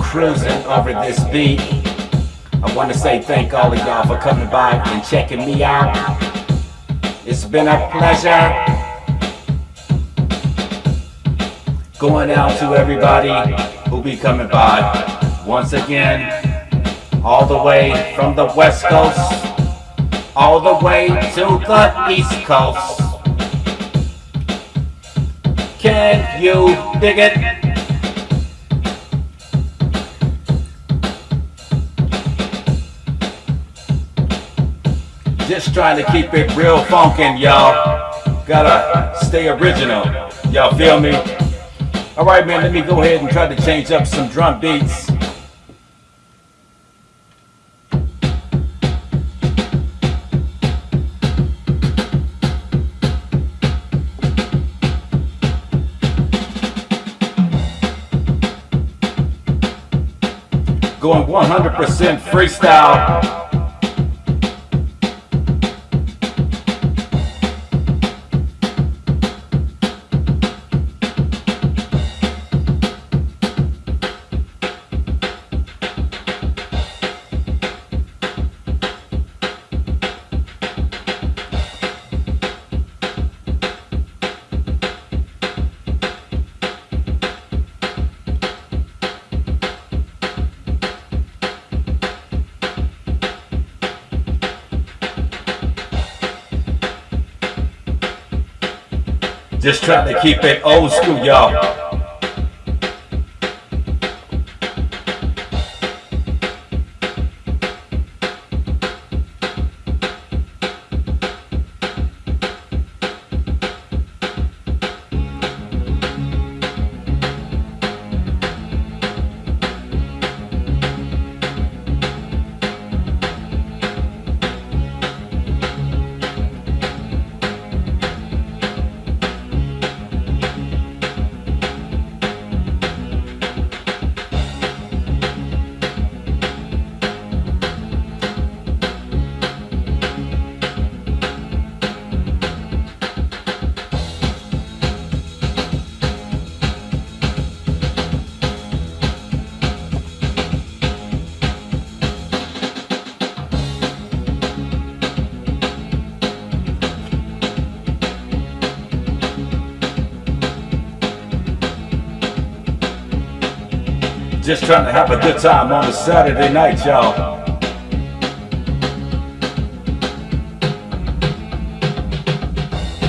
cruising over this beat. I want to say thank all of y'all for coming by and checking me out. It's been a pleasure. Going out to everybody who be coming by. Once again, all the way from the west coast, all the way to the east coast. Can you dig it? Just trying to keep it real funkin', y'all. Gotta stay original. Y'all feel me? Alright, man, let me go ahead and try to change up some drum beats. Going 100% freestyle. Just trying to keep it old school, y'all. Just trying to have a good time on a Saturday night, y'all.